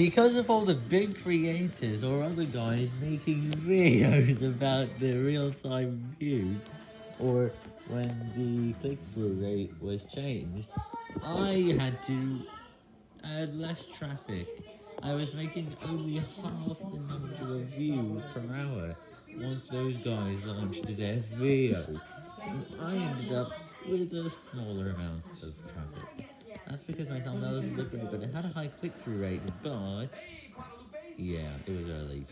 Because of all the big creators or other guys making videos about the real-time views, or when the click-through rate was changed, I had to add less traffic. I was making only half the number of views per hour once those guys launched their videos, and I ended up with a smaller amount of traffic. Because my thumbnail look great, but it had a high click-through rate, but... Yeah, it was early.